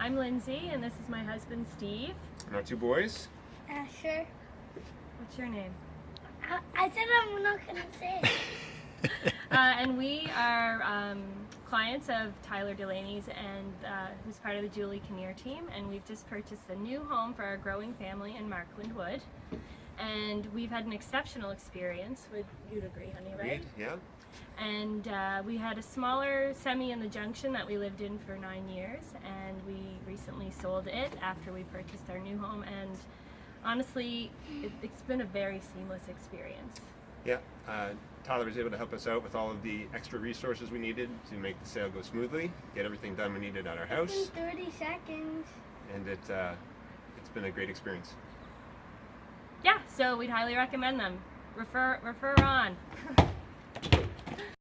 I'm Lindsay, and this is my husband Steve. And our two boys. Asher. What's your name? I, I said I'm not gonna say it. Uh, and we are um, clients of Tyler Delaney's, and uh, who's part of the Julie Kinnear team. And we've just purchased a new home for our growing family in Markland Wood. And we've had an exceptional experience. Would you'd agree, honey, right? Reed, yeah. And uh, we had a smaller semi in the junction that we lived in for nine years, and we recently sold it after we purchased our new home. And honestly, it, it's been a very seamless experience. Yeah. Uh, Tyler was able to help us out with all of the extra resources we needed to make the sale go smoothly, get everything done we needed at our In house, 30 seconds. and it uh, it's been a great experience. Yeah, so we'd highly recommend them. Refer refer on.